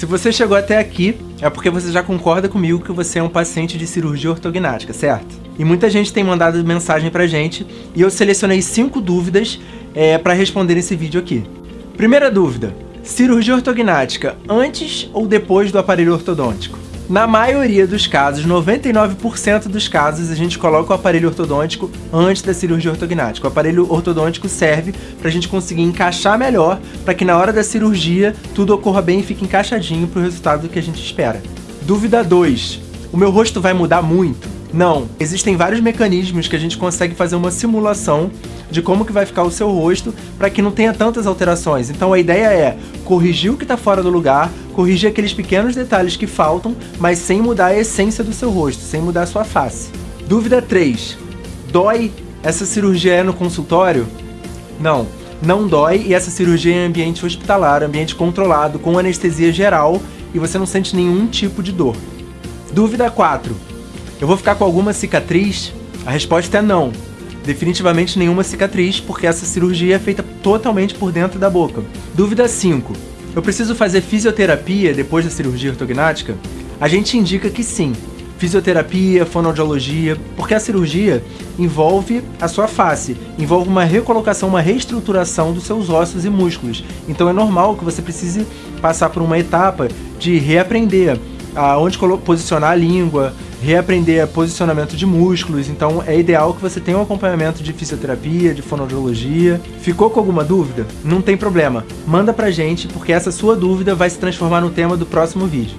Se você chegou até aqui, é porque você já concorda comigo que você é um paciente de cirurgia ortognática, certo? E muita gente tem mandado mensagem pra gente e eu selecionei cinco dúvidas é, para responder nesse vídeo aqui. Primeira dúvida, cirurgia ortognática antes ou depois do aparelho ortodôntico? Na maioria dos casos, 99% dos casos, a gente coloca o aparelho ortodôntico antes da cirurgia ortognática. O aparelho ortodôntico serve para a gente conseguir encaixar melhor, para que na hora da cirurgia tudo ocorra bem e fique encaixadinho para o resultado que a gente espera. Dúvida 2. O meu rosto vai mudar muito? Não. Existem vários mecanismos que a gente consegue fazer uma simulação de como que vai ficar o seu rosto para que não tenha tantas alterações. Então a ideia é corrigir o que está fora do lugar, corrigir aqueles pequenos detalhes que faltam, mas sem mudar a essência do seu rosto, sem mudar a sua face. Dúvida 3. Dói essa cirurgia é no consultório? Não, não dói e essa cirurgia é em ambiente hospitalar, ambiente controlado, com anestesia geral e você não sente nenhum tipo de dor. Dúvida 4. Eu vou ficar com alguma cicatriz? A resposta é não definitivamente nenhuma cicatriz, porque essa cirurgia é feita totalmente por dentro da boca. Dúvida 5. Eu preciso fazer fisioterapia depois da cirurgia ortognática? A gente indica que sim. Fisioterapia, fonoaudiologia, porque a cirurgia envolve a sua face, envolve uma recolocação, uma reestruturação dos seus ossos e músculos. Então é normal que você precise passar por uma etapa de reaprender aonde posicionar a língua, reaprender posicionamento de músculos, então é ideal que você tenha um acompanhamento de fisioterapia, de fonoaudiologia. Ficou com alguma dúvida? Não tem problema, manda pra gente, porque essa sua dúvida vai se transformar no tema do próximo vídeo.